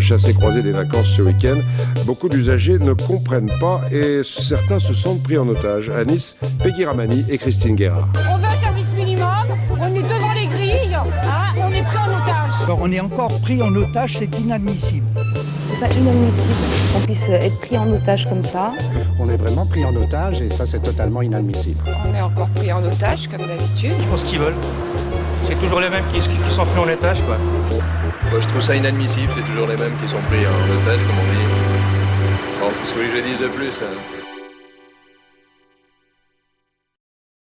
chassé-croisé des vacances ce week-end. Beaucoup d'usagers ne comprennent pas et certains se sentent pris en otage. À Nice, Peggy Ramani et Christine Guérard. On veut un service minimum, on est devant les grilles, hein, on est pris en otage. Alors on est encore pris en otage, c'est inadmissible. C'est inadmissible qu'on puisse être pris en otage comme ça. On est vraiment pris en otage et ça c'est totalement inadmissible. On est encore pris en otage comme d'habitude. Ils font ce qu'ils veulent. C'est toujours les mêmes qui, qui sont pris en otage quoi. Moi je trouve ça inadmissible, c'est toujours les mêmes qui sont pris en otage comme on dit. Bon, ce que je dise de plus. Hein.